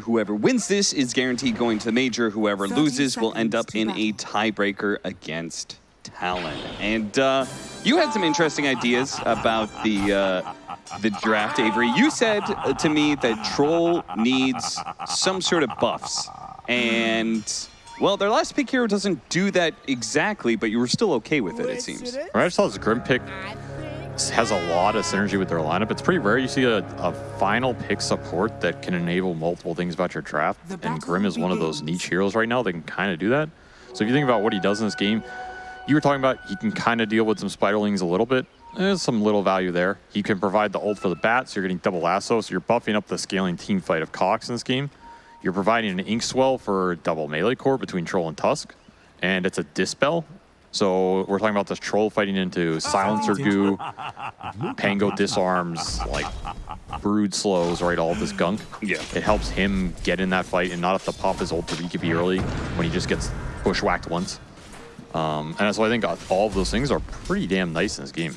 Whoever wins this is guaranteed going to the major. Whoever loses will end up in a tiebreaker against Talon. And uh, you had some interesting ideas about the uh, the draft, Avery. You said uh, to me that Troll needs some sort of buffs. And, well, their last pick hero doesn't do that exactly, but you were still okay with it, it seems. I just saw this Grim pick has a lot of synergy with their lineup. It's pretty rare you see a, a final pick support that can enable multiple things about your draft, and Grim is one of those niche heroes right now that can kind of do that. So if you think about what he does in this game, you were talking about he can kind of deal with some spiderlings a little bit. There's some little value there. He can provide the ult for the bat, so you're getting double lasso, so you're buffing up the scaling team fight of Cox in this game. You're providing an ink swell for double melee core between Troll and Tusk, and it's a dispel. So we're talking about this Troll fighting into Silencer Goo, Pango disarms, like Brood slows, right, all this gunk. Yeah. It helps him get in that fight and not have to pop his ult to BKB early when he just gets bushwhacked once. Um, and so I think all of those things are pretty damn nice in this game.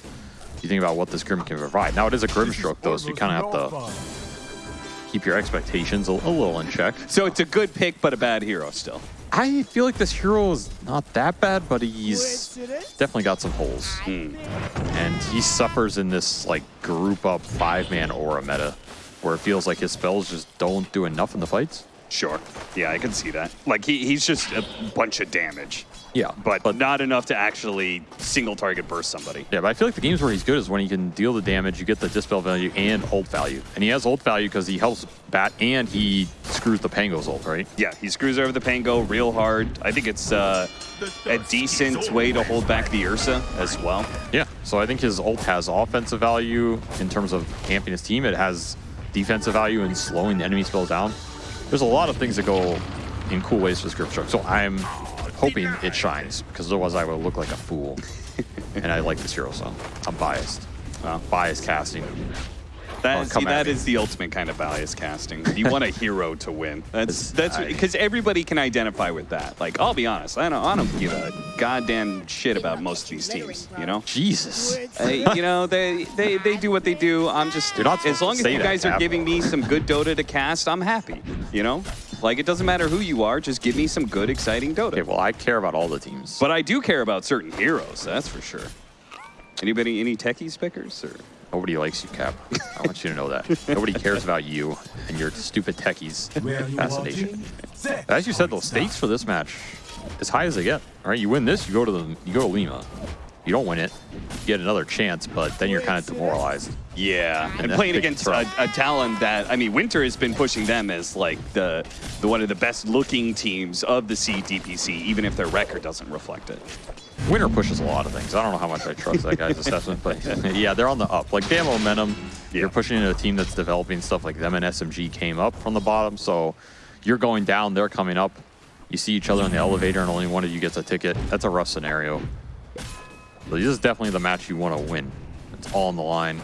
You think about what this Grim can provide. Now it is a Grimstroke though, so you kind of have to keep your expectations a, a little in check. So it's a good pick, but a bad hero still. I feel like this hero is not that bad, but he's definitely got some holes. Hmm. And he suffers in this like group up five-man aura meta, where it feels like his spells just don't do enough in the fights. Sure. Yeah, I can see that. Like, he, he's just a bunch of damage. Yeah, But, but, not enough to actually single target burst somebody. Yeah, but I feel like the games where he's good is when he can deal the damage, you get the dispel value and ult value. And he has ult value because he helps bat and he screws the Pango's ult, right? Yeah, he screws over the Pango real hard. I think it's uh, a decent way to hold back the Ursa as well. Yeah, so I think his ult has offensive value in terms of camping his team. It has defensive value in slowing the enemy spells down. There's a lot of things that go in cool ways for Script Stroke. So I'm hoping it shines because otherwise I would look like a fool. and I like this hero, so I'm biased. Uh, biased casting. That, see, that is the ultimate kind of bias casting. You want a hero to win. That's that's because everybody can identify with that. Like, I'll be honest, I don't, I don't give a goddamn shit about most of these teams. You know, Jesus. Uh, you know they, they they do what they do. I'm just You're not as long as you guys are giving me some good Dota to cast, I'm happy. You know, like it doesn't matter who you are, just give me some good, exciting Dota. Okay, well, I care about all the teams. But I do care about certain heroes, that's for sure. Anybody, any techies pickers? Or? Nobody likes you, Cap. I want you to know that. Nobody cares about you and your stupid techies fascination. As you said, the stakes for this match, as high as they get. All right, you win this, you go to the you go to Lima. You don't win it, you get another chance, but then you're kind of demoralized. Yeah, and, that's playing against a, a talent that I mean, Winter has been pushing them as like the the one of the best looking teams of the SEA DPC, even if their record doesn't reflect it. Winter pushes a lot of things. I don't know how much I trust that guy's assessment, but yeah, they're on the up. Like they have momentum. You're pushing into a team that's developing stuff like them and SMG came up from the bottom, so you're going down, they're coming up. You see each other in the elevator and only one of you gets a ticket. That's a rough scenario. So this is definitely the match you want to win. It's all on the line.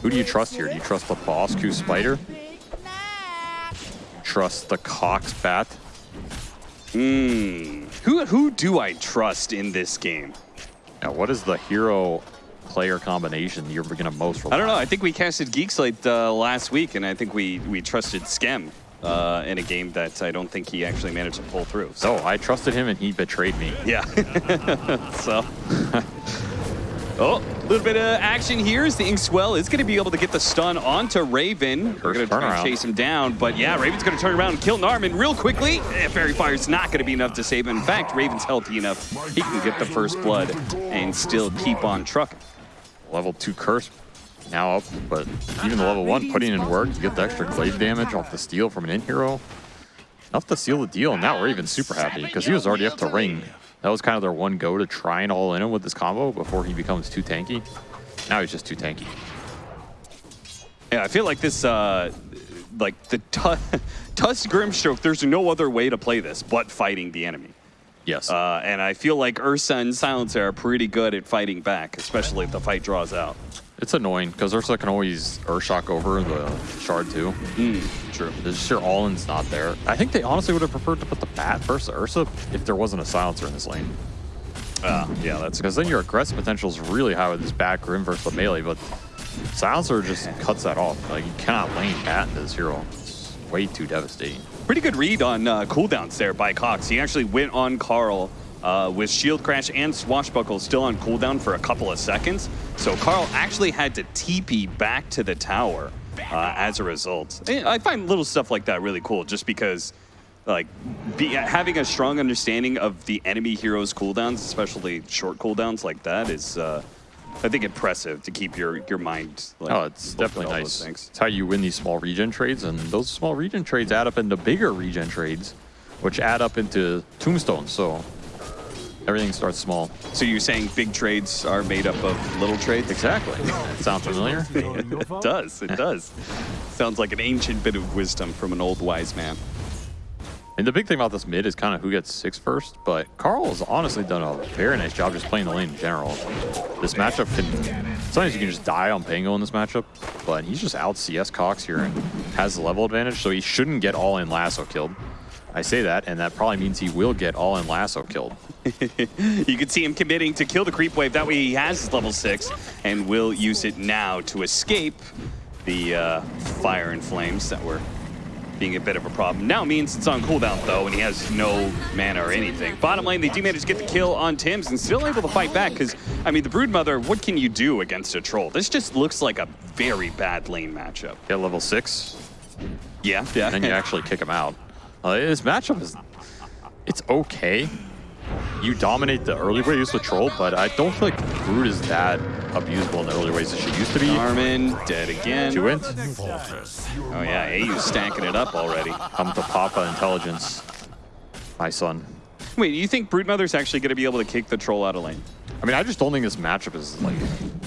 Who do you trust here? Do you trust the Bosku Spider? Trust the Cox Bat? Hmm. Who who do I trust in this game? Now, what is the hero player combination you're going to most rely I don't know. I think we casted Geek Slate uh, last week, and I think we we trusted Skem uh, in a game that I don't think he actually managed to pull through. So So I trusted him and he betrayed me. yeah. so. Oh, a little bit of action here as the Inkswell is going to be able to get the stun onto Raven. We're going to try and chase him down, but yeah, Raven's going to turn around and kill Narman real quickly. Eh, Faerie Fire's not going to be enough to save him. In fact, Raven's healthy enough. He can get the first blood and still keep on trucking. Level 2 curse now up, but even the level 1 putting in work to get the extra glaive damage off the steal from an in hero. Enough to seal the deal, and now we're even super happy because he was already up to ring. That was kind of their one go to try and all in him with this combo before he becomes too tanky. Now he's just too tanky. Yeah, I feel like this, uh, like the Tu- Tusk Grimstroke, there's no other way to play this but fighting the enemy. Yes. Uh, and I feel like Ursa and Silencer are pretty good at fighting back, especially if the fight draws out. It's annoying because Ursa can always Earthshock over the shard too. True. There's just your all-in's not there. I think they honestly would have preferred to put the bat versus Ursa if there wasn't a silencer in this lane. Uh, yeah, that's Because then your aggressive potential is really high with this bat grim versus the melee, but silencer just cuts that off. Like you cannot lane bat into this hero. It's way too devastating. Pretty good read on uh, cooldowns there by Cox. He actually went on Carl uh, with Shield Crash and Swashbuckle still on cooldown for a couple of seconds. So Carl actually had to TP back to the tower uh, as a result. I find little stuff like that really cool just because like be, having a strong understanding of the enemy heroes cooldowns, especially short cooldowns like that is uh, I think impressive to keep your your mind. Like, oh, it's definitely nice. It's how you win these small regen trades, and those small regen trades add up into bigger regen trades, which add up into tombstones. So everything starts small. So you're saying big trades are made up of little trades? Exactly. Sounds familiar? it does. It does. Sounds like an ancient bit of wisdom from an old wise man. And the big thing about this mid is kind of who gets six first, but Carl has honestly done a very nice job just playing the lane in general. This matchup can, sometimes you can just die on Pango in this matchup, but he's just out CS Cox here and has the level advantage, so he shouldn't get all in lasso killed. I say that, and that probably means he will get all in lasso killed. you can see him committing to kill the creep wave. That way he has his level six and will use it now to escape the uh, fire and flames that were being a bit of a problem. Now means it's on cooldown though, and he has no mana or anything. Bottom lane, they do manage to get the kill on Tims and still able to fight back because, I mean, the Broodmother, what can you do against a troll? This just looks like a very bad lane matchup. Get level six. Yeah, yeah. And then you actually kick him out. Uh, this matchup is, it's okay you dominate the early waves with Troll, but I don't feel like Brood is that abusable in the early ways as she used to be. Armin dead again. Two went. Oh yeah, AU's stacking it up already. Come to Papa Intelligence, my son. Wait, you think Broodmother's actually going to be able to kick the Troll out of lane? I mean, I just don't think this matchup is like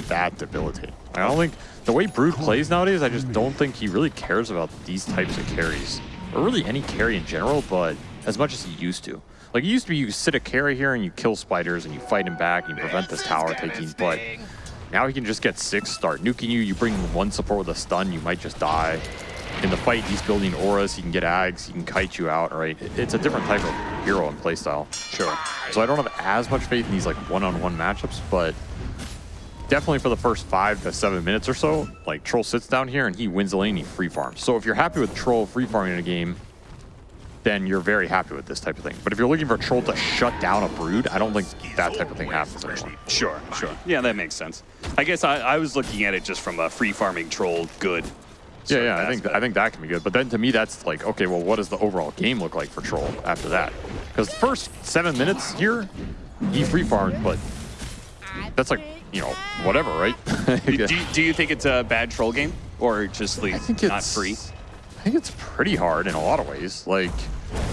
that debilitating. I don't think the way Brood plays nowadays, I just don't think he really cares about these types of carries. Or really any carry in general, but as much as he used to. Like, it used to be you sit a carry here and you kill spiders and you fight him back and you prevent this tower taking, but now he can just get six, start nuking you. You bring one support with a stun, you might just die. In the fight, he's building auras, he can get ags, he can kite you out, right? It's a different type of hero and playstyle. Sure. So I don't have as much faith in these like one-on-one -on -one matchups, but definitely for the first five to seven minutes or so, like Troll sits down here and he wins the lane, he free farms. So if you're happy with Troll free farming in a game, then you're very happy with this type of thing. But if you're looking for Troll to shut down a Brood, I don't think that type of thing happens anymore. Sure, sure. Yeah, that makes sense. I guess I, I was looking at it just from a free farming Troll good. Yeah, yeah, I think I think that can be good. But then to me, that's like, okay, well, what does the overall game look like for Troll after that? Because the first seven minutes here, he free farmed, but that's like, you know, whatever, right? do, do, you think it's a bad Troll game? Or just like not free? I think it's pretty hard in a lot of ways. Like,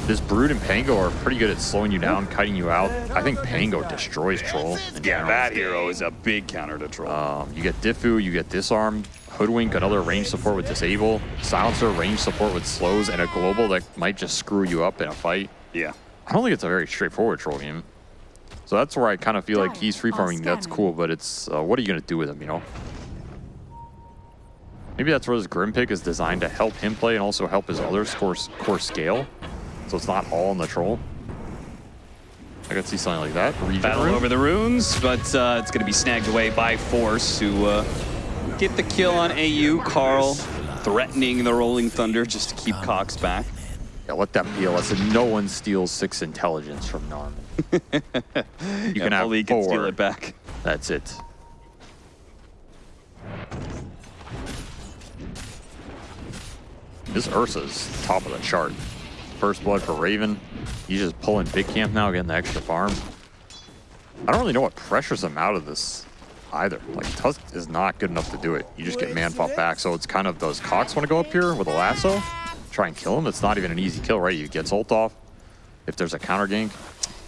this Brood and Pango are pretty good at slowing you down, kiting you out. I think Pango destroys Troll. Yeah, that hero is a big counter to Troll. Um, you get Diffu, you get Disarm, Hoodwink, another range support with Disable, Silencer, range support with Slows, and a Global that might just screw you up in a fight. Yeah. I don't think it's a very straightforward Troll game. So that's where I kind of feel like he's free farming. That's cool, but it's uh, what are you going to do with him, you know? Maybe that's where this Grim pick is designed to help him play and also help his other core, core scale so it's not all on the troll. I could see something like that. Regen Battle rune. over the runes, but uh, it's going to be snagged away by Force, who uh, get the kill on AU. Carl threatening the Rolling Thunder just to keep Cox back. Yeah, let that be a lesson. No one steals six intelligence from Narman. You yeah, can have four. Can steal it back. That's it. This Ursa's top of the chart first blood for Raven. He's just pulling big camp now, getting the extra farm. I don't really know what pressures him out of this either. Like, Tusk is not good enough to do it. You just get man fought back. So it's kind of, those Cox want to go up here with a lasso? Try and kill him? It's not even an easy kill, right? You get ult off if there's a counter gank.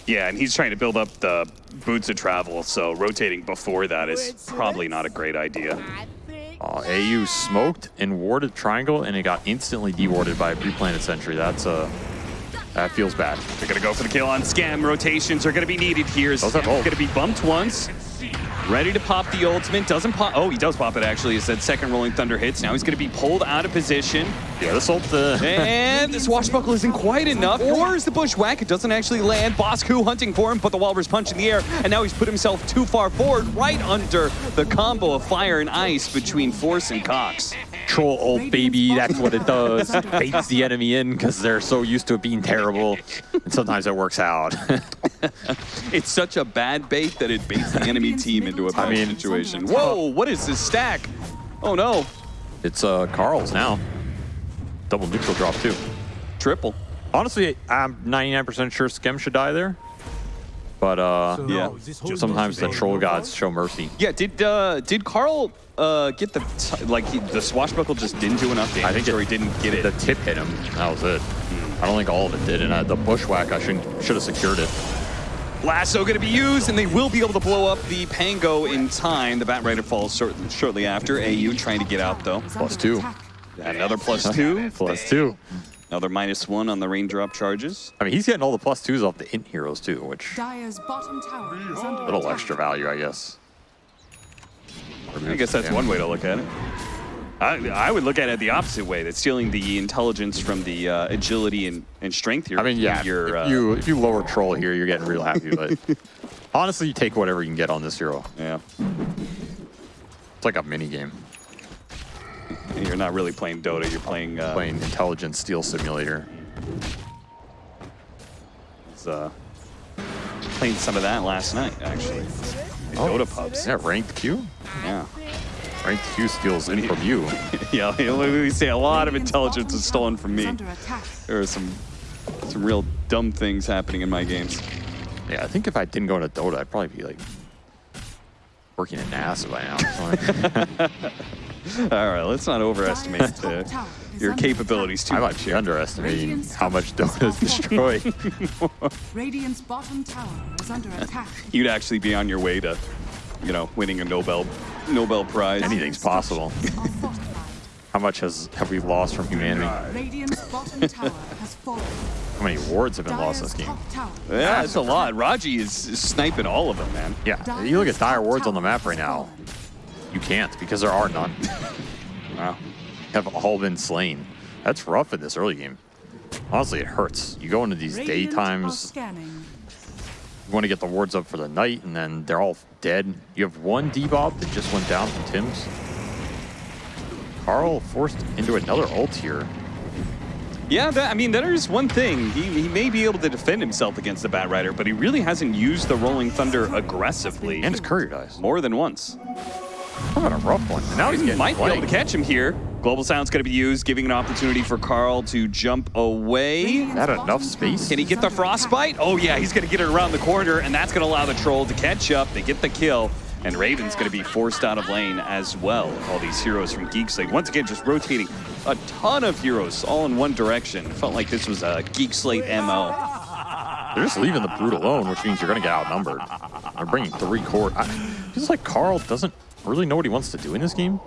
Yeah, and he's trying to build up the boots of travel, so rotating before that is probably not a great idea. Uh, AU smoked and warded triangle, and it got instantly dewarded by a pre-planted sentry. That's a uh, that feels bad. They're gonna go for the kill on Skem. Rotations are gonna be needed here. Skem's gonna be bumped once. Ready to pop the ultimate. Doesn't pop. Oh, he does pop it actually. As that second Rolling Thunder hits. Now he's going to be pulled out of position. Yeah, this ult. Uh... and the swashbuckle isn't quite enough. Or is the bushwhack? It doesn't actually land. Bosku hunting for him, but the Walrus punch in the air. And now he's put himself too far forward, right under the combo of fire and ice between Force and Cox. troll ult, baby. That's what it does. Baits the enemy in because they're so used to it being terrible. And sometimes it works out. it's such a bad bait that it baits the enemy team into a bad mean- situation. Whoa, what is this stack? Oh no, it's uh, Carl's now. Double neutral drop, too. triple. Honestly, I'm 99% sure Skem should die there. But uh, Yeah. sometimes the troll gods show mercy. Yeah, did uh, did Carl uh, get the t- like he, the swashbuckle just didn't do enough damage, I think it- or he didn't get it? The tip hit him. That was it. I don't think all of it did. And uh, the bushwhack, I should should have secured it. Lasso going to be used, and they will be able to blow up the Pango in time. The Bat Rider falls short, shortly after. AU trying to get out, though. Plus two. Another plus two. Plus two. Another minus one on the raindrop charges. I mean, he's getting all the plus twos off the int heroes too, which Dire's bottom tower is under a little attack. extra value, I guess. I guess that's one way to look at it. I, I would look at it the opposite way. That's stealing the intelligence from the uh, agility and, and strength here. I mean, yeah, Your, if uh, you if you lower troll here, you're getting real happy. But honestly, you take whatever you can get on this hero. yeah. It's like a mini game, You're not really playing Dota. You're playing. Uh, playing Intelligence steel simulator. was, uh, playing some of that last night, actually. The Dota pubs. Yeah, ranked Q. Yeah. Ranked Q steals in from you. yeah, we say a lot of intelligence is stolen from me. There are some some real dumb things happening in my games. Yeah, I think if I didn't go into Dota, I'd probably be like working at NASA by now. All right, let's not overestimate Dyer's uh, your capabilities too I might much. be underestimating how much Dota is destroyed. Radiant's bottom tower is under attack. You'd actually be on your way to, you know, winning a Nobel Nobel Prize. Anything's possible. How much has have we lost from humanity? Radiant's bottom tower has fallen. How many wards have been lost this game? top tower. is Yeah, under it's a lot. Raji is, is sniping all of them, man. Yeah, you look at dire wards on the map right now. You can't because there are none. Wow. have all been slain. That's rough in this early game. Honestly, it hurts. You go into these Radiant are daytimes, scanning. You want to get the wards up for the night, and then they're all dead. You have one debuff that just went down from Tim's. Carl forced into another ult here. Yeah, that, I mean, that is one thing. He, he may be able to defend himself against the Bat Rider, but he really hasn't used the Rolling Thunder aggressively And his courier dies. more than once. What a rough one. And now he's getting Might be able to catch him here. Global Sound's going to be used, giving an opportunity for Carl to jump away. That enough space? Can he get the frostbite? Oh yeah, he's gonna get it around the corner, and that's gonna allow the troll to catch up. They get the kill, and Raven's gonna be forced out of lane as well. All these heroes from Geek Slate, once again, just rotating a ton of heroes all in one direction. Felt like this was a Geek Slate MO. They're just leaving the brute alone, which means you're going to get outnumbered. They're bringing three core. I, it's like Carl doesn't really know what he wants to do in this game,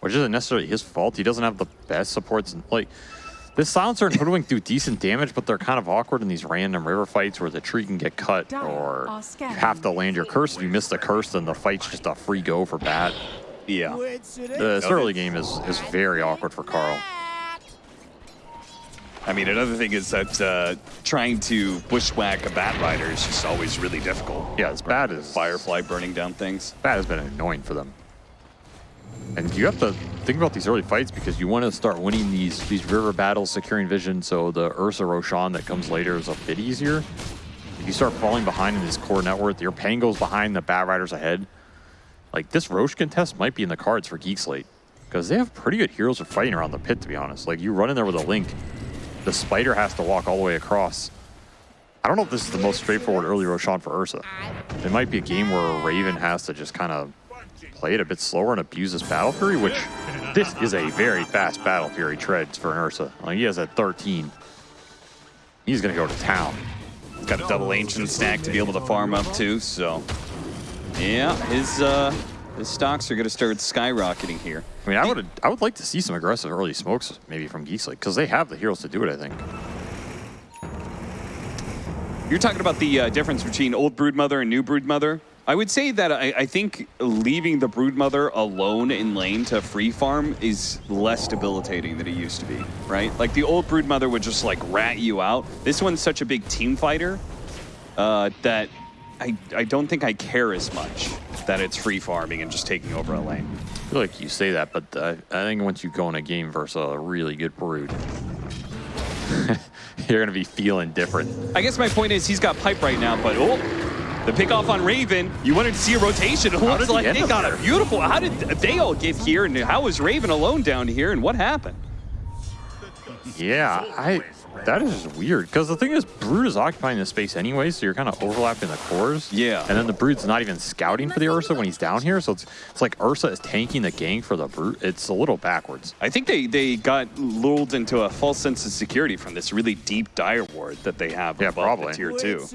which isn't necessarily his fault. He doesn't have the best supports. Like, this silencer and hoodwink do decent damage, but they're kind of awkward in these random river fights where the tree can get cut or you have to land your curse. If you miss the curse, then the fight's just a free go for bat. Yeah. This early game is, is very awkward for Carl. I mean, another thing is that uh, trying to bushwhack a Bat Rider is just always really difficult. Yeah, as bad as Firefly burning down things. that has been annoying for them. And you have to think about these early fights because you want to start winning these these river battles, securing vision, so the Ursa Roshan that comes later is a bit easier. If you start falling behind in this core net worth, your Pango's behind, the Bat Riders ahead. Like this Rosh contest might be in the cards for Geek Slate because they have pretty good heroes for fighting around the pit. To be honest, like you run in there with a link, the Spider has to walk all the way across. I don't know if this is the most straightforward early Roshan for Ursa. It might be a game where Raven has to just kind of play it a bit slower and abuse his Battle Fury, which this is a very fast Battle Fury treads for an Ursa. Like, he has at 13. He's going to go to town. Got a double ancient stack to be able to farm up too, so yeah, his uh his stocks are gonna start skyrocketing here. I mean, I would I would like to see some aggressive early smokes maybe from Geek Slate because they have the heroes to do it, I think. You're talking about the uh, difference between old broodmother and new broodmother. I would say that I, I think leaving the broodmother alone in lane to free farm is less debilitating than it used to be, right? Like the old broodmother would just like rat you out. This one's such a big team fighter uh, that I, I don't think I care as much that it's free farming and just taking over a lane. Feel like you say that, but I, I think once you go in a game versus a really good Brood, you're going to be feeling different. I guess my point is he's got pipe right now, but oh, the pick off on Raven. You wanted to see a rotation. It How looks did like they got there? a beautiful. How did they all get here? And how was Raven alone down here? And what happened? Yeah, I. That is just weird because the thing is, Brood is occupying the space anyway, so you're kind of overlapping the cores. Yeah. And then the Brood's not even scouting for the Ursa when he's down here, so it's it's like Ursa is tanking the gang for the Brood. It's a little backwards. I think they, they got lulled into a false sense of security from this really deep dire ward that they have Yeah, above probably. the tier two.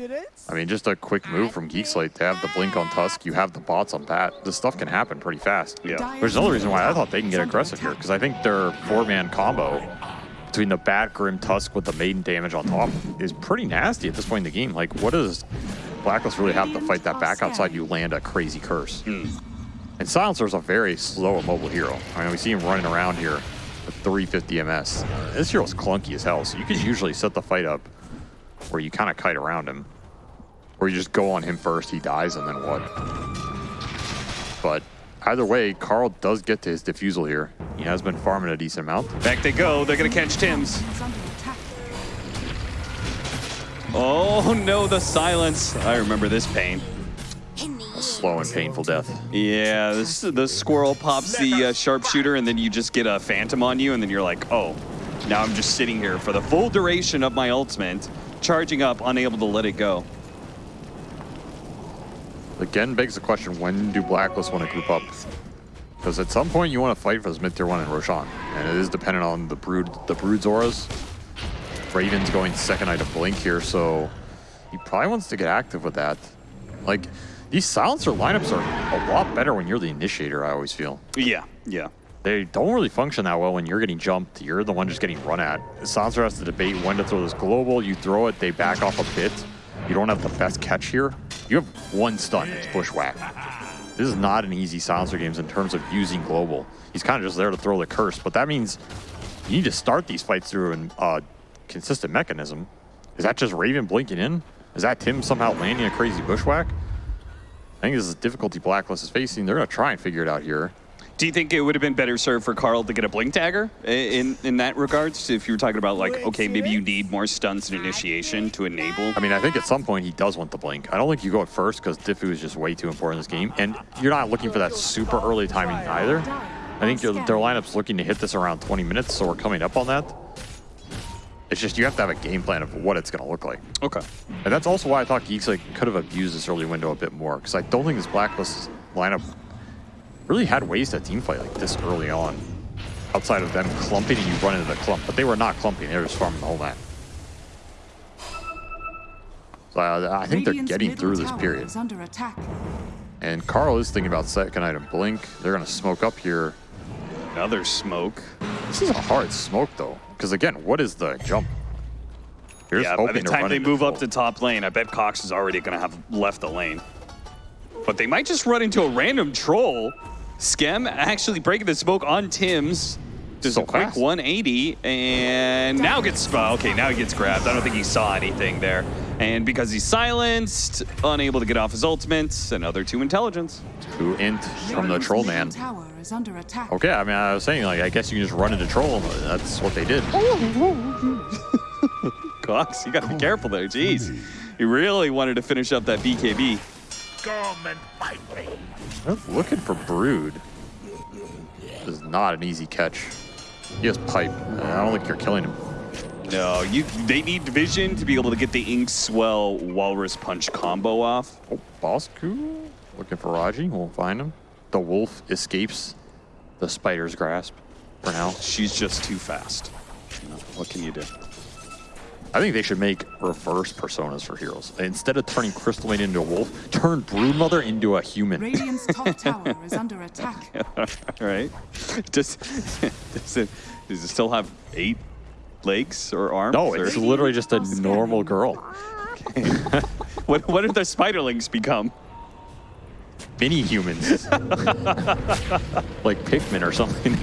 I mean, just a quick move from Geekslate. They have the blink on Tusk, you have the bots on Pat. This stuff can happen pretty fast. Yeah. There's another reason why I thought they can get aggressive here, because I think their four-man combo between the Bat, Grim, Tusk with the Maiden damage on top is pretty nasty at this point in the game. Like, what does Blacklist really have to fight that back outside you land a crazy curse? Hmm. And Silencer's a very slow and mobile hero. I mean, we see him running around here with 350 MS. This hero's clunky as hell, so you can usually set the fight up where you kind of kite around him. Or you just go on him first, he dies, and then what? But either way, Carl does get to his Diffusal here. He has been farming a decent amount. Back they go. They're going to catch Tim's. Is under attack. Oh no, the silence. I remember this pain. A slow and painful death. Yeah, this, the squirrel pops the uh, sharpshooter, and then you just get a phantom on you, and then you're like, oh, now I'm just sitting here for the full duration of my ultimate, charging up, unable to let it go. Again, begs the question, when do Blacklist want to group up? Because at some point you want to fight for this mid tier one in Roshan. And it is dependent on the Brood, the Brood's auras. Raven's going second eye to Blink here, so he probably wants to get active with that. Like, these silencer lineups are a lot better when you're the initiator, I always feel. Yeah, yeah. They don't really function that well when you're getting jumped. You're the one just getting run at. Silencer has to debate when to throw this global. You throw it, they back off a bit. You don't have the best catch here. You have one stun, it's Bushwhack. This is not an easy Silencer games in terms of using global. He's kind of just there to throw the curse, but that means you need to start these fights through a uh, consistent mechanism. Is that just Raven blinking in? Is that Tim somehow landing a crazy Bushwhack? I think this is a difficulty Blacklist is facing. They're going to try and figure it out here. Do you think it would have been better served for Carl to get a blink dagger in in that regards? If you were talking about like, okay, maybe you need more stunts and initiation to enable. I mean, I think at some point he does want the blink. I don't think you go at first because Diffu is just way too important in this game. And you're not looking for that super early timing either. I think their lineup's looking to hit this around 20 minutes, so we're coming up on that. It's just you have to have a game plan of what it's going to look like. Okay. And that's also why I thought Geekslate, could have abused this early window a bit more because I don't think this Blacklist lineup really had ways to teamfight like this early on outside of them clumping and you run into the clump. But they were not clumping, they were just farming the whole map. So uh, I think they're getting through this period. Under attack. And Carl is thinking about second item Blink. They're going to smoke up here. Another smoke. This is a hard smoke though. Because again, what is the jump? You're yeah, by the hoping to time they into move up to top lane, I bet Cox is already going to have left the lane. But they might just run into a random troll. Skem actually breaking the smoke on Tim's. Does So a quick fast. 180 and now gets oh, okay. Now he gets grabbed. I don't think he saw anything there, and because he's silenced, unable to get off his ultimate, another two intelligence. Two int from the troll man. tower is under attack. Okay, I mean, I was saying, like, I guess you can just run into troll. That's what they did. Cox, you got to be careful there. Jeez, he really wanted to finish up that BKB. Come and fight me. They're looking for Brood. This is not an easy catch. He has pipe. and I don't think you're killing him. No, you. They need vision to be able to get the ink swell walrus punch combo off. Oh, Bosku looking for Raji. Won't find him. The wolf escapes the spider's grasp for now. She's just too fast. What can you do? I think they should make reverse personas for heroes. Instead of turning Crystal Maiden into a wolf, turn Broodmother into a human. Radiant's top tower is under attack. All right. Does does it does it still have eight legs or arms? No, or- it's literally just a normal girl. what what did the spiderlings become? Mini humans. like Pikmin or something.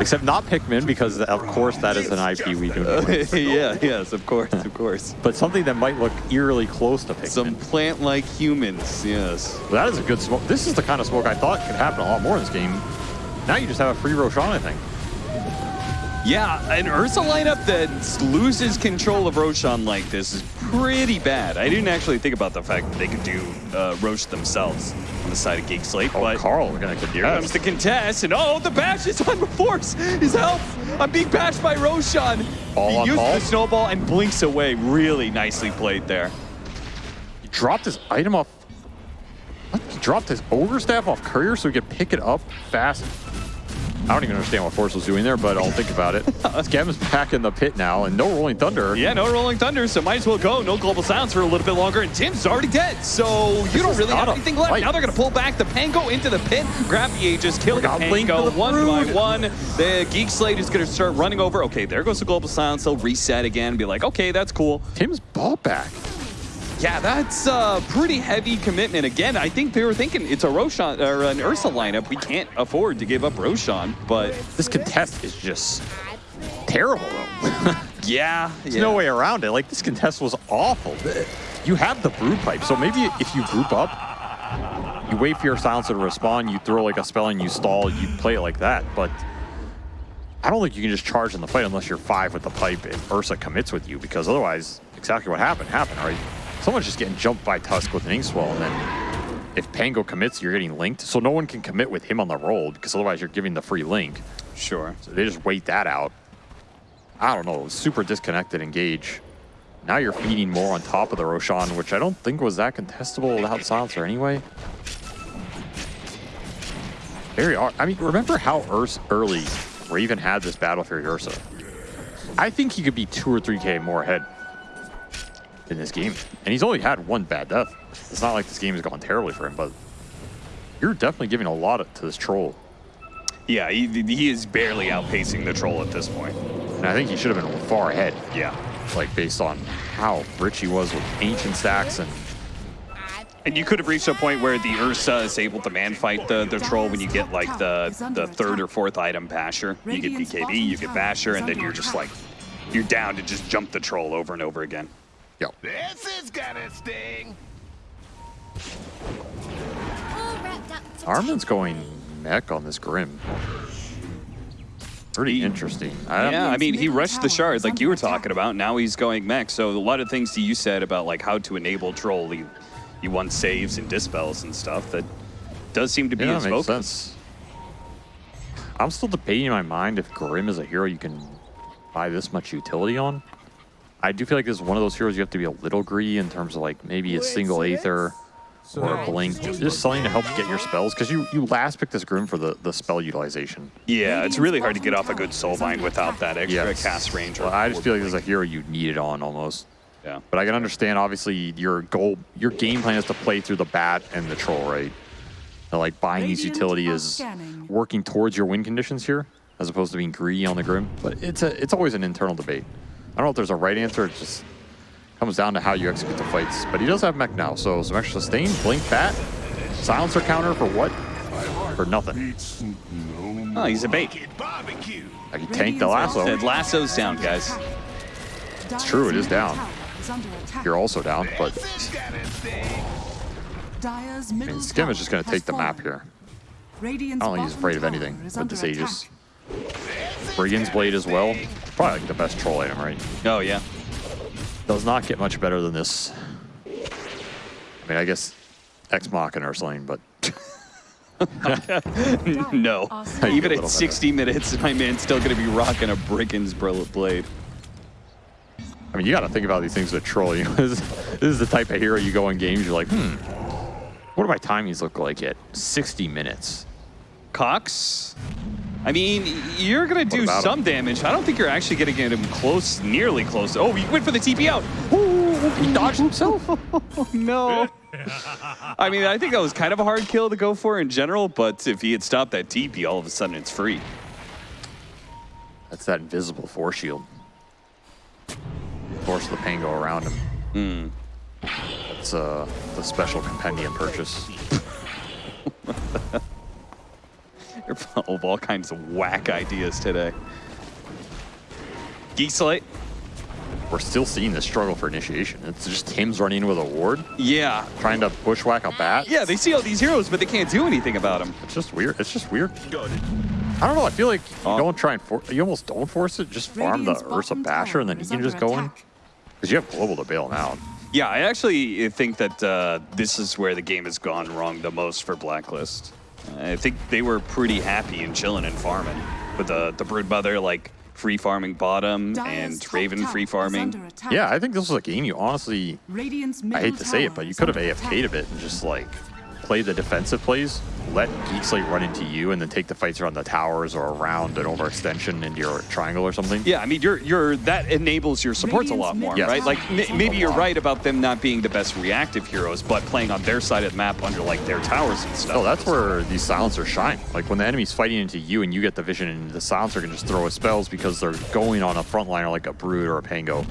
Except not Pikmin, because of course that is an IP we do know. yeah, yes, of course, of course. But something that might look eerily close to Pikmin. Some plant-like humans, yes. That is a good smoke. This is the kind of smoke I thought could happen a lot more in this game. Now you just have a free Roshan, I think. Yeah, an Ursa lineup that loses control of Roshan like this is pretty bad. I didn't actually think about the fact that they could do uh, themselves on the side of Geek Slate, Oh, but Carl, we're gonna comes the contest, and oh, the bash is on force. His health. I'm being bashed by Roshan. Ball he on uses ball. the snowball and blinks away. Really nicely played there. He dropped his item off. What? He dropped his ogre staff off courier so he could pick it up fast. I don't even understand what Force was doing there, but I'll think about it. Scav's back in the pit now, and no rolling thunder. Yeah, no Rolling Thunder, so might as well go. No Global Sounds for a little bit longer, and Tim's already dead, so you don't really have anything left. fight. Now they're going to pull back the Pango into the pit, grab the Aegis, kill the got Link Pango for the one by one. The Geek Slate is going to start running over. Okay, there goes the Global Sounds. He'll reset again, and be like, okay, that's cool. Tim's ball back. Yeah, that's a pretty heavy commitment. Again, I think they were thinking it's a Roshan or an Ursa lineup. We can't afford to give up Roshan, but This contest is just terrible, though. yeah, There's yeah. no way around it. Like, this contest was awful. You have the brew pipe, so maybe if you group up, you wait for your silencer to respond, you throw like a spell and you stall, you play it like that. But I don't think you can just charge in the fight unless you're five with the pipe and Ursa commits with you, because otherwise, exactly what happened happened, right? Someone's just getting jumped by Tusk with an Inkswell, and then if Pango commits, you're getting linked. So no one can commit with him on the roll, because otherwise you're giving the free link. Sure. So they just wait that out. I don't know. Super disconnected engage. Now you're feeding more on top of the Roshan, which I don't think was that contestable without silencer anyway. Very. I mean, remember how Urs early Raven had this battle for Ursa? I think he could be two or three K more ahead in this game. And he's only had one bad death. It's not like this game has gone terribly for him, but you're definitely giving a lot to this troll. Yeah, he, he is barely outpacing the troll at this point. And I think he should have been far ahead. Yeah. like based on how rich he was with ancient stacks and And you could have reached a point where the Ursa is able to man fight the, the troll when you get like the, the third or fourth item Basher. You get BKB, you get Basher, and then you're just like, you're down to just jump the troll over and over again. Yeah. This is gonna sting. Armin's going mech on this Grim. Pretty interesting. I Yeah, I mean, he rushed the shard like you were talking about. Now he's going mech. So a lot of things that you said about like how to enable troll, you, he won saves and dispels and stuff. That does seem to be yeah, his makes focus. sense. I'm still debating in my mind if Grim is a hero you can buy this much utility on. I do feel like this is one of those heroes you have to be a little greedy in terms of like maybe a single Aether or a Blink. Just something to help get your spells because you, you last picked this Grim for the, the spell utilization. Yeah, it's really hard to get off a good soulbind without that extra Yes. cast range. or- Well, I just feel like this is a hero you need it on almost. yeah. But I can understand, obviously, your goal, your game plan is to play through the bat and the troll, right? And, like buying these Radiant utility is working towards your win conditions here, as opposed to being greedy on the grim. But it's a, it's always an internal debate. I don't know if there's a right answer. It just comes down to how you execute the fights. But he does have mech now, so some extra sustain, blink bat, silencer counter for what? For nothing. Oh, he's a bait. Like he tanked the lasso. Said lasso's down, guys. It's true, it is down. You're also down, but This is gonna sting. Dire's I mean, Skem is just going to take the map here. I don't think he's afraid of anything with this Aegis. Attack. Brigand's Blade as well. Probably like the best troll item, right? Oh, yeah. Does not get much better than this. I mean, I guess Ex Machina or something, but no. Are Even at 60 minutes, my man's still going to be rocking a Brigand's blade. I mean, you got to think about these things with troll. You know, this, this is the type of hero you go in games. You're like, hmm, what do my timings look like at 60 minutes? Cox? I mean, you're going to do some him? damage. I don't think you're actually going to get him close, nearly close. Oh, he went for the TP out. Ooh, He dodged himself. no. I mean, I think that was kind of a hard kill to go for in general, but if he had stopped that TP, all of a sudden it's free. That's that invisible force shield. Force the pain go around him. That's uh, the special compendium purchase. They're full of all kinds of whack ideas today. Geekslate? We're still seeing the struggle for initiation. It's just Tim's running with a ward, Yeah. trying to bushwhack a bat. Yeah, they see all these heroes, but they can't do anything about them. It's just weird. It's just weird. I don't know. I feel like you Oh. don't try and for you almost don't force it. Just farm the Ursa Basher and then tower he can just go in. Because you have global to bail him out. Yeah, I actually think that uh, this is where the game has gone wrong the most for Blacklist. I think they were pretty happy and chilling and farming with the the brood mother like free farming bottom Dire's and Raven free farming. Yeah, I think this was a game you honestly. I hate to say it, but you could have under AFK'd a bit and just like play the defensive plays, let Geekslate run into you, and then take the fights around the towers or around an overextension into your triangle or something. Yeah, I mean, you're you're that enables your supports a lot more, Yes. right? Like maybe you're right about them not being the best reactive heroes, but playing on their side of the map under like their towers and stuff. Oh, that's where these silencers shine. Like when the enemy's fighting into you and you get the vision, and the silencer can just throw his spells because they're going on a frontliner like a Brood or a Pango.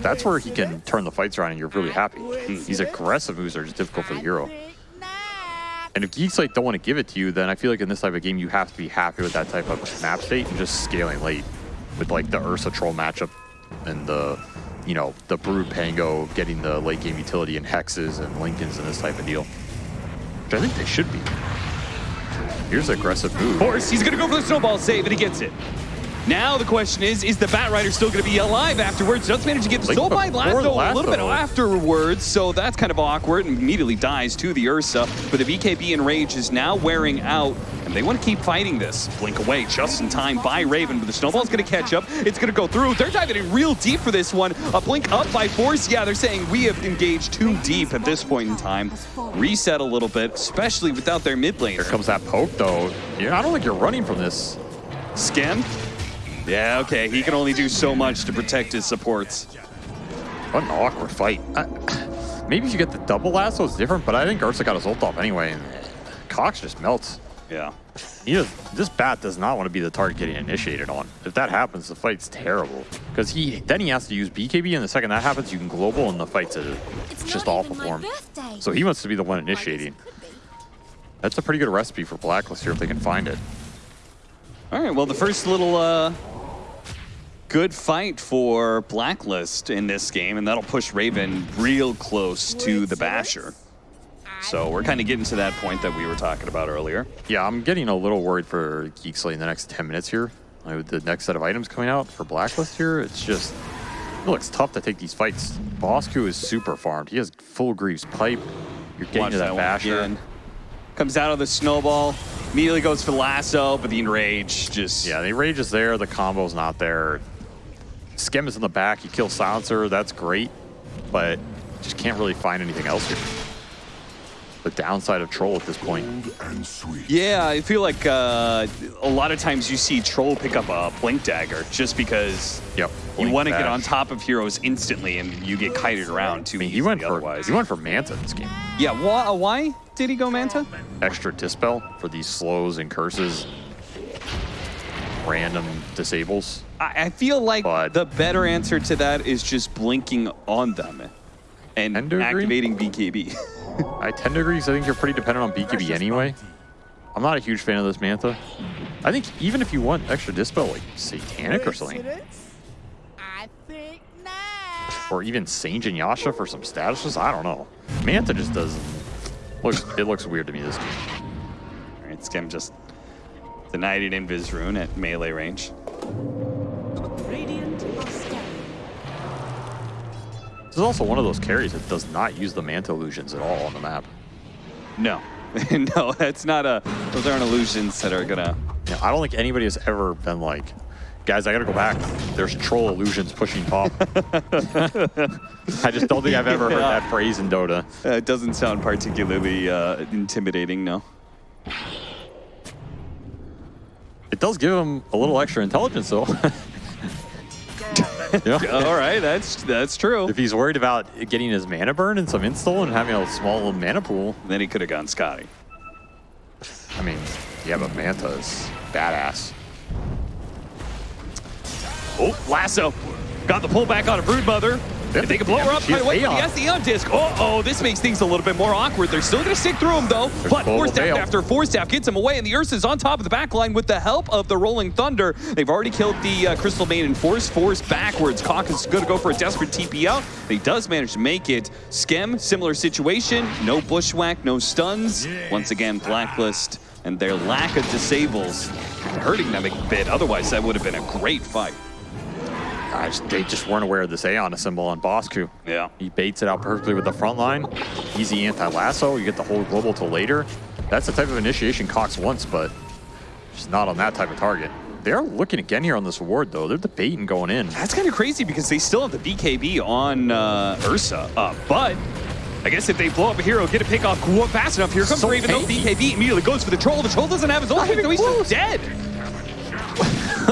That's where he can turn the fights around and you're really happy. These aggressive moves are just difficult for the hero. And if Geekslate don't want to give it to you, then I feel like in this type of game you have to be happy with that type of map state and just scaling late with like the Ursa Troll matchup and the you know the Brood Pango getting the late game utility and hexes and Linkens and this type of deal. Which I think they should be. Here's aggressive move. Force, he's gonna go for the snowball save, and he gets it. Now the question is, is the Bat Rider still going to be alive afterwards? Does manage to get the soul by the a little bit afterwards, so that's kind of awkward and immediately dies to the Ursa. But the BKB Enrage is now wearing out, and they want to keep fighting this. Blink away just in time by Raven, but the snowball's going to catch up. It's going to go through. They're diving in real deep for this one. A blink up by Force. Yeah, they're saying we have engaged too deep at this point in time. Reset a little bit, especially without their mid laner. Here comes that poke though. Yeah, I don't think you're running from this. Skem? Yeah, okay. He can only do so much to protect his supports. What an awkward fight. I, maybe if you get the double lasso, it's different, but I think Ursa got his ult off anyway. And Cox just melts. Yeah. He does, this bat does not want to be the target getting initiated on. If that happens, the fight's terrible. Because he then he has to use BKB, and the second that happens, you can global, and the fight's a, It's just not awful for him. So he wants to be the one I guess it initiating. That's a pretty good recipe for Blacklist here if they can find it. All right, well, the first little uh, good fight for Blacklist in this game, and that'll push Raven real close to the Basher. So we're kind of getting to that point that we were talking about earlier. Yeah, I'm getting a little worried for Geekslate in the next 10 minutes here. With the next set of items coming out for Blacklist here, it's just, it looks tough to take these fights. Bosku is super farmed. He has full Greaves Pipe. You're getting Watch to that, that Basher. Comes out of the snowball, immediately goes for the lasso, but the enrage just Yeah, the Rage is there. The combo's not there. Skem is in the back. He kills Silencer. That's great. But just can't really find anything else here. The downside of Troll at this point. Yeah, I feel like uh, a lot of times you see Troll pick up a Blink Dagger just because Yep. you want to get on top of heroes instantly and you get kited around too I mean, he easily went for otherwise. he went for Manta this game. Yeah, why, uh, why did he go Manta? extra dispel for these slows and curses, random disables. I, I feel like But- the better answer to that is just blinking on them and Tend agree. activating BKB. I tend to agree 'cause I think you're pretty dependent on BKB anyway. I'm not a huge fan of this Manta. I think even if you want extra dispel, like Satanic or something, I think not. or even Sange and Yasha for some statuses, I don't know. Manta just doesn't. Looks, it looks weird to me this game. All right, Skem just denied it Invis Rune at melee range. Radiant. This is also one of those carries that does not use the Manta illusions at all on the map. No, no, that's not a. Those aren't illusions that are gonna. Yeah, I don't think anybody has ever been like, guys, I gotta go back. There's troll illusions pushing top. I just don't think I've ever heard that phrase in Dota. Uh, it doesn't sound particularly uh, intimidating, no. It does give him a little extra intelligence, though. yeah. All right, that's that's true. If he's worried about getting his mana burn and some install and having a small mana pool, Then he could have gone Skadi. I mean, yeah, but Manta is badass. Oh, lasso. Got the pullback on a Broodmother. If they can blow her up right has away with the Aeon Disk. Oh, oh, this makes things a little bit more awkward. They're still going to stick through him, though. But global Force Staff fail. after Force Staff gets him away, and the Ursa's on top of the back line with the help of the Rolling Thunder. They've already killed the uh, Crystal Maiden Force. Force backwards. Cox is going to go for a desperate TP out. He does manage to make it. Skem, similar situation. No bushwhack, no stuns. Once again, Blacklist and their lack of disables hurting them a bit. Otherwise, that would have been a great fight. Just, they just weren't aware of this Aeon symbol on Bosku. Yeah. He baits it out perfectly with the front line. Easy anti-lasso. You get the whole global till later. That's the type of initiation Cox wants, but just not on that type of target. They're looking again here on this award, though. They're debating going in. That's kind of crazy because they still have the BKB on uh, Ursa up. But I guess if they blow up a hero, get a pick off fast enough, here comes So Raven. though. BKB immediately goes for the troll. The troll doesn't have his ultimate, so he's just dead.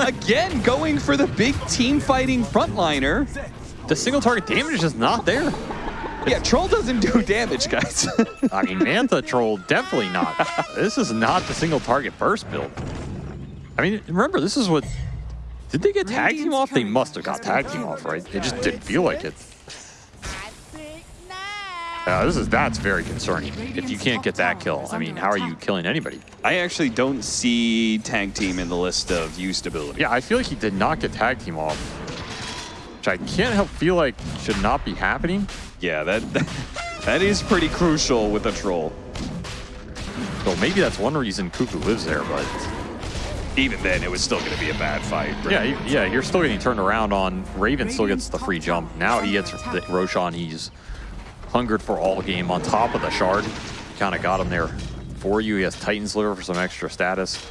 Again, going for the big team fighting frontliner. The single target damage is just not there. Yeah, troll doesn't do damage, guys. I mean, Manta Troll, definitely not. This is not the single target burst build. I mean, remember, this is what... Did they get tag team off? They must have got tag team off, right? It just didn't feel like it. I think now. Yeah, this is that's very concerning. If you can't get that kill, I mean, how are you killing anybody? I actually don't see tag team in the list of used ability. Yeah, I feel like he did not get tag team off, which I can't help feel like should not be happening. Yeah, that that is pretty crucial with a troll. So maybe that's one reason Cuckoo lives there, but Even then, it was still going to be a bad fight. yeah, yeah, you're still getting turned around on. Raven still gets the free jump. Now he gets the Roshan. He's hungered for all game on top of the shard. Kind of got him there for you. He has Titan Sliver for some extra status.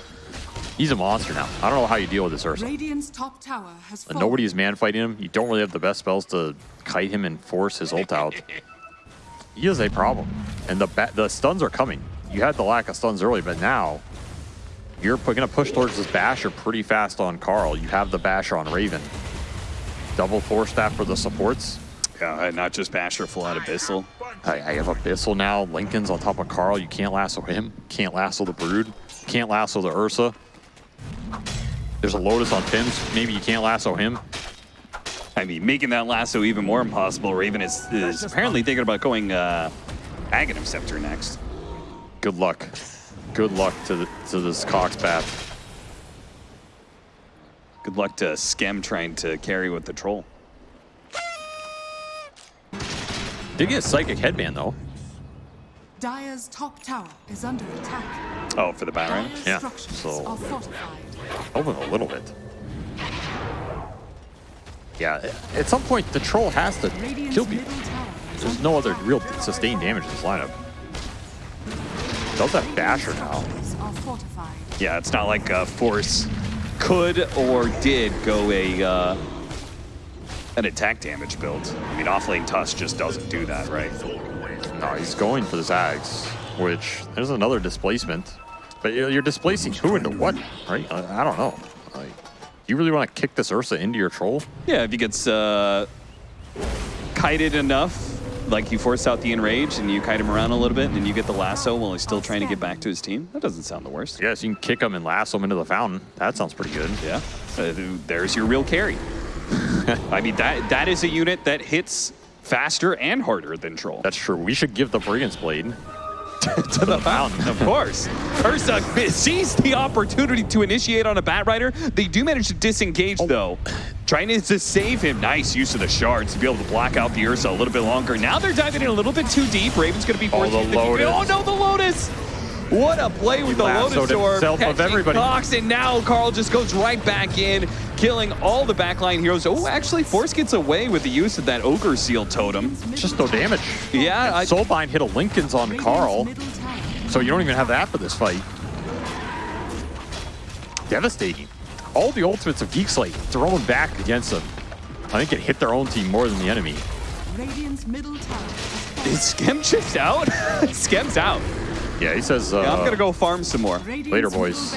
He's a monster now. I don't know how you deal with this Ursa. Radiant's top tower has fallen. nobody is man fighting him. You don't really have the best spells to kite him and force his ult out. He is a problem. And the the stuns are coming. You had the lack of stuns early, but now you're going to push towards this basher pretty fast on Carl. You have the basher on Raven. Double force staff for the supports. Yeah, not just Basher, full out Abyssal. I, I have Abyssal now. Linken's on top of Carl. You can't lasso him. Can't lasso the Brood. Can't lasso the Ursa. There's a Lotus on Tims. Maybe you can't lasso him. I mean, making that lasso even more impossible. Raven is, is apparently thinking about going uh, Aghanim Scepter next. Good luck. Good luck to the, to this Cox path. Good luck to Skem trying to carry with the troll. Did get a Psychic Headband though. Dire's top tower is under attack. Oh, for the Baron? Yeah, structures so- are fortified. Open a little bit. Yeah, at some point the troll has to Radiant's kill people. middle tower is There's no other real sustained damage in this lineup. Does have Basher now. Structures are fortified. Yeah, it's not like uh, Force could or did go a uh, an attack damage build. I mean, off lane Tusk just doesn't do that, right? No, he's going for the Zags, which there's another displacement. But you're, you're displacing who into what, right? I, I don't know. Like, you really want to kick this Ursa into your troll? Yeah, if he gets uh, kited enough, like you force out the enrage and you kite him around a little bit, and you get the lasso while he's still trying to get back to his team. That doesn't sound the worst. Yes, you can kick him and lasso him into the fountain. That sounds pretty good. Yeah, uh, there's your real carry. I mean, that that is a unit that hits faster and harder than Troll. That's true. We should give the Brigand's Blade to the fountain, of course. Ursa sees the opportunity to initiate on a Batrider. They do manage to disengage, oh. though. Trying to, save him. Nice use of the shards to be able to block out the Ursa a little bit longer. Now they're diving in a little bit too deep. Raven's going to be forced the to use Lotus. Oh, no, the Lotus! What a play with the Lotus Orb. himself of everybody. Cox, and now Carl just goes right back in, killing all the backline heroes. Oh, actually, Force gets away with the use of that Ogre Seal Totem. Just no damage. Yeah, I, Soulbind hit a Linken's on Carl, so you don't even have that for this fight. Devastating. All the ultimates of Geek Slate thrown back against them. I think it hit their own team more than the enemy. Radiant's middle tower has fallen. is Skem just out? Skem's out. Yeah, he says. Uh, Yeah, I'm gonna go farm some more. Later, middle boys.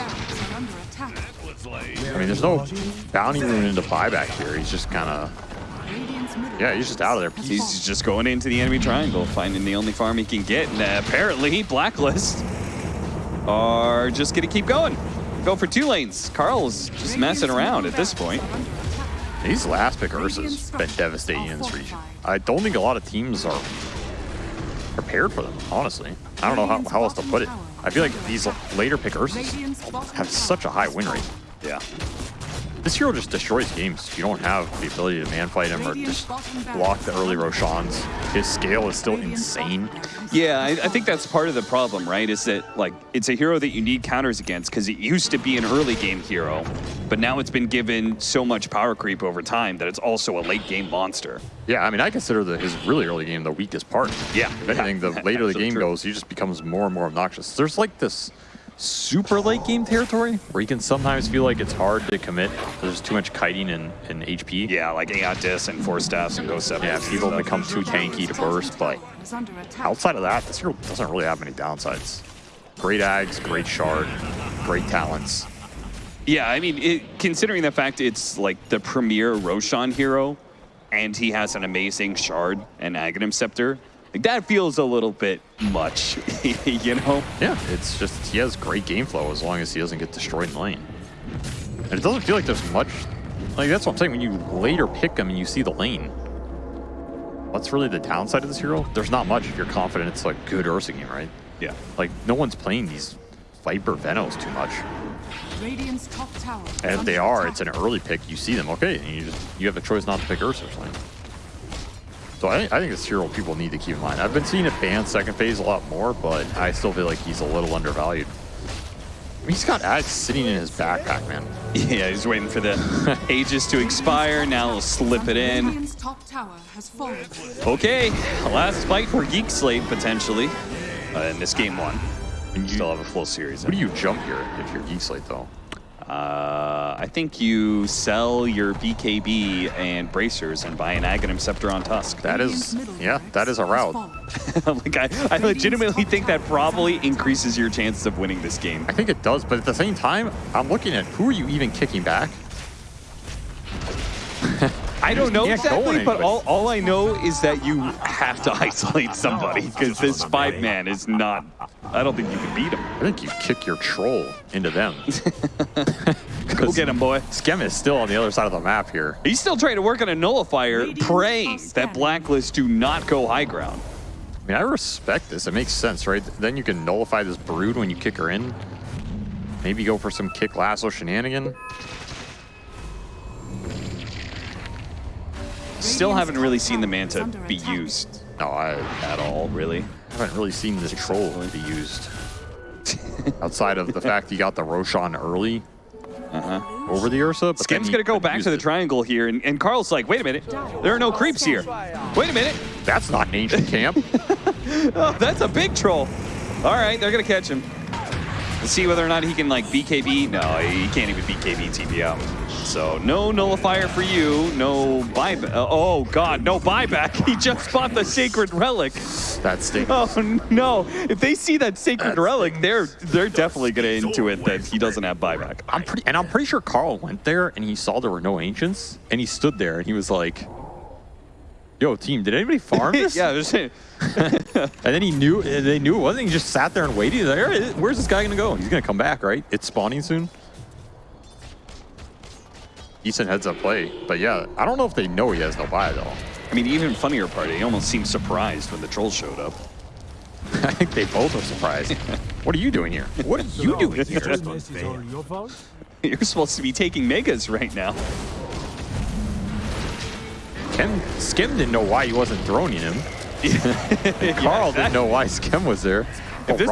I mean, there's no bounty rune into buyback here. He's just kind of. Yeah, he's just out of there. He's just going into the enemy triangle, finding the only farm he can get, and uh, apparently Blacklist are just gonna keep going. Go for two lanes. Carl's just messing around at this point. are under attack. These last pick Ursa's been devastating in this region. I don't think a lot of teams are prepared for them, honestly. I don't know how, how else to put it. I feel like these later pick Ursas have such a high win rate. Yeah. This hero just destroys games. You don't have the ability to man fight him or just block the early Roshans. His scale is still insane. Yeah, I, I think that's part of the problem, right? Is that like it's a hero that you need counters against because it used to be an early game hero, but now it's been given so much power creep over time that it's also a late game monster. Yeah, I mean, I consider the, his really early game the weakest part. Yeah. If anything, the later the game true. goes, he just becomes more and more obnoxious. There's like this super late game territory where you can sometimes feel like it's hard to commit. There's too much kiting and, and HP. Yeah, like Aeon Disks and Force Staffs and Ghost Sevens. Yeah, people become too tanky to burst, but outside of that, this hero doesn't really have many downsides. Great ags, great shard, great talents. Yeah, I mean, it, considering the fact it's like the premier Roshan hero, and he has an amazing shard and Aghanim Scepter, like that feels a little bit much, you know? Yeah, it's just he has great game flow as long as he doesn't get destroyed in lane. And it doesn't feel like there's much. Like that's what I'm saying. When you later pick him and you see the lane, what's really the downside of this hero? There's not much if you're confident it's like good Ursa game, right? Yeah. Like no one's playing these Viper Venos too much. Radiant's top tower. And if they are, it's an early pick. You see them, okay, and you just you have a choice not to pick Ursa or something. So I, I think this hero people need to keep in mind. I've been seeing it banned second phase a lot more, but I still feel like he's a little undervalued. I mean, he's got ads sitting in his backpack, man. Yeah, he's waiting for the Aegis to expire. Now he'll slip it in. Radiant's top tower has fallen. Okay, last fight for Geek Slate potentially. Uh, in this game one. And you still have a full series. What do you jump here if you're Geek Slate, though? Uh, I think you sell your BKB and bracers and buy an Aghanim Scepter on Tusk. That is, yeah, that is a route. like I, I legitimately think that probably increases your chances of winning this game. I think it does, but at the same time, I'm looking at who are you even kicking back? I don't know can't exactly, but all, all I know is that you have to isolate somebody oh, because this five man is not. I don't think you can beat him. I think you kick your troll into them. Go get him, boy. Skem is still on the other side of the map here. He's still trying to work on a nullifier, Radiant praying that scanning. Blacklist do not go high ground. I mean, I respect this. It makes sense, right? Then you can nullify this brood when you kick her in. Maybe go for some kick lasso shenanigan. Still haven't really seen the Manta Under be used No, I at all, really. I haven't really seen this troll be used. Outside of the fact he got the Roshan early uh-huh. over the Ursa. But then Skem's gonna go back to the it. triangle here, and, and Carl's like, wait a minute, there are no creeps here. Wait a minute, That's not an ancient camp. oh, that's a big troll. All right, they're gonna catch him. Let's see whether or not he can like BKB. No, he can't even BKB TP out. So no nullifier for you, no buyback. Uh, oh God, no buyback. He just bought the sacred relic. that stinks. Oh no! If they see that sacred That relic, they're they're definitely gonna intuit that he doesn't have buyback. I'm pretty, and I'm pretty sure Carl went there and he saw there were no ancients, and he stood there and he was like, "Yo, team, did anybody farm this?" yeah, there's And then he knew, and they knew it wasn't. He just sat there and waited. Like, "All right, where's this guy gonna go? He's gonna come back, right? It's spawning soon." Decent heads up play, but yeah, I don't know if they know he has no buy at all. I mean, even funnier part, he almost seemed surprised when the trolls showed up. I think they both are surprised. what are you doing here? What are you doing here? This is your? You're supposed to be taking megas right now. Ken Skem didn't know why he wasn't droning him. Carl didn't know why Skem was there. Oh, If this,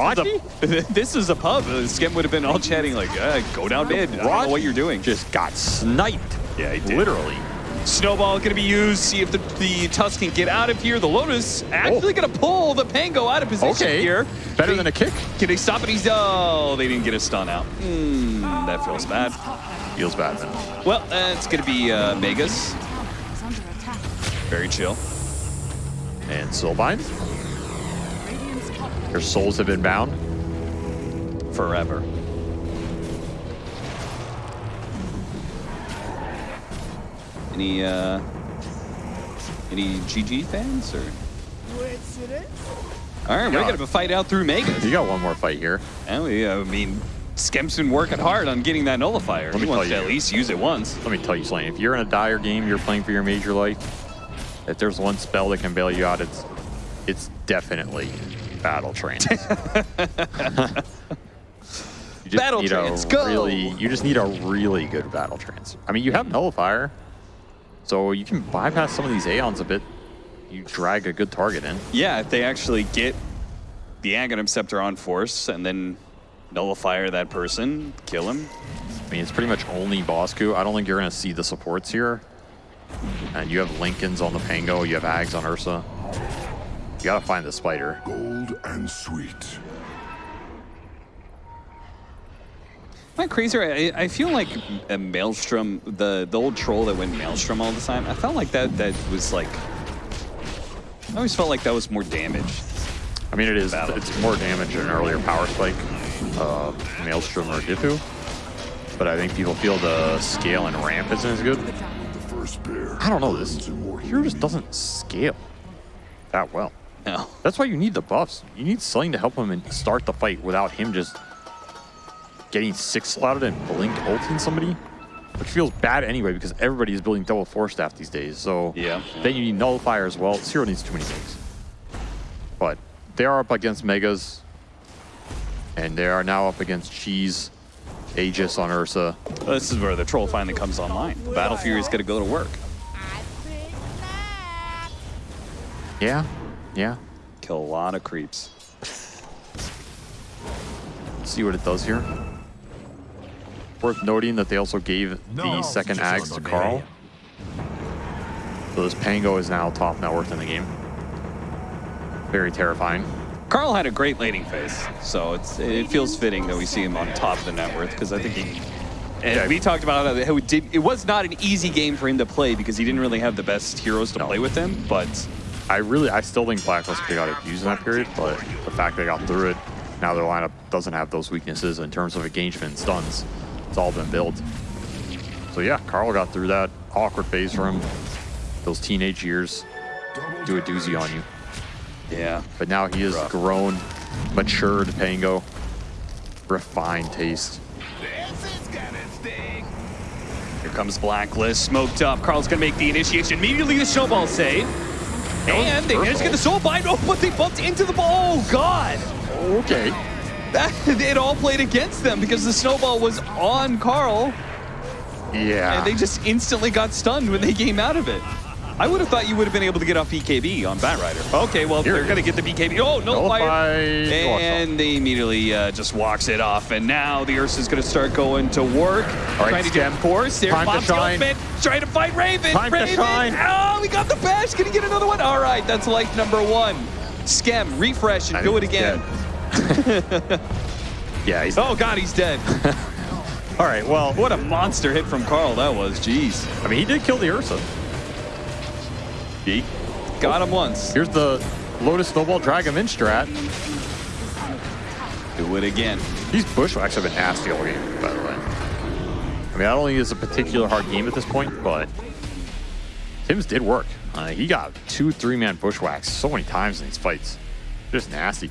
is a, this is a pub, uh, Skem would have been all chatting like, uh, go down mid. I don't know what you're doing. Just got sniped. Yeah, he did. Literally. Snowball going to be used. See if the, the Tusk can get out of here. The Lotus actually going to pull the Pango out of position Okay. here. Better They- than a kick. Can they stop it? He's oh, they didn't get a stun out. Hmm, that feels bad. Feels bad then. Well, uh, it's going to be uh, Megas. Is under attack. Very chill. And Soulbind. Radiant's top Your souls have been bound. Forever. Any uh, any GG fans or? All right, we're gonna have a fight out through Megas. You got one more fight here. Oh yeah, I mean, Skem's been working hard on getting that nullifier. Let He me wants to at least use it once. Let me tell you something. If you're in a dire game, you're playing for your major life. If there's one spell that can bail you out, it's it's definitely battle trance. you just Battle need trance, a go! really, you just need a really good battle trance. I mean, you have nullifier, so you can bypass some of these aeons a bit. You drag a good target in. Yeah, if they actually get the Aghanim Scepter on force and then nullifier that person, kill him. I mean, it's pretty much only Bosku. I don't think you're going to see the supports here. And you have Linkens on the Pango, you have Ags on Ursa. You got to find the spider. Gold and sweet. Am I crazy? I, I feel like a Maelstrom, the, the old troll that went Maelstrom all the time, I felt like that that was like... I always felt like that was more damage. I mean, it is. Battle. It's more damage than an earlier power spike, uh, Maelstrom or Dipu. But I think people feel the scale and ramp isn't as good. The first bear. I don't know this. burns in more Hero just doesn't scale that well. No. That's why you need the buffs. You need Sling to help him and start the fight without him just getting six slotted and blink ulting somebody, which feels bad anyway because everybody is building double force staff these days. So Yeah. then you need nullifier as well. Zero needs too many things. But they are up against Megas, and they are now up against Cheese, Aegis on Ursa. This is where the troll finally comes online. Battle Fury is going to go to work. I think not. Yeah, yeah. Kill a lot of creeps. see what it does here. Worth noting that they also gave the second just Ags to Carl. So this Pango is now top net worth in the game. Very terrifying. Carl had a great laning phase, so it's it feels fitting that we see him on top of the net worth because I think he. And Yeah. we talked about how it, did, it was not an easy game for him to play because he didn't really have the best heroes to No. play with him. But I really, I still think Blacklist could have got abused in that period, but the fact they got through it, now their lineup doesn't have those weaknesses in terms of engagement and stuns. It's all been built. So yeah, Carl got through that awkward phase for him. Those teenage years do a doozy on you. yeah, But now he has Rough. grown, matured Pango, refined taste. This is gonna sting. here comes Blacklist, smoked up. Carl's gonna make the initiation immediately. The snowball save, and they managed to get the soul bind. Oh, but they bumped into the ball. Oh God. Okay. That, it all played against them because the snowball was on Carl, Yeah. and they just instantly got stunned when they came out of it. I would have thought you would have been able to get off BKB on Batrider. Okay, well, Here they're going to get the BKB. Oh, no Nullify. fire. And they immediately uh, just walks it off. And now the Ursa's going to start going to work. right, trying to Stem. get force. There, Time to the shine. ultimate. Trying to fight Raven. Time to Raven. shine. Oh, we got the bash. Going to get another one. All right, that's life number one. Skem, refresh, and I do it again. yeah, he's. Oh, God, he's dead. All right, well, what a monster hit from Carl that was. Jeez. I mean, he did kill the Ursa. Got him once. Here's the Lotus Snowball Drag him in strat. Do it again. These bushwhacks have been nasty all game, by the way. I mean, I don't think it's a particular hard game at this point, but Tims did work. Uh, he got two three-man bushwhacks so many times in these fights. Just nasty.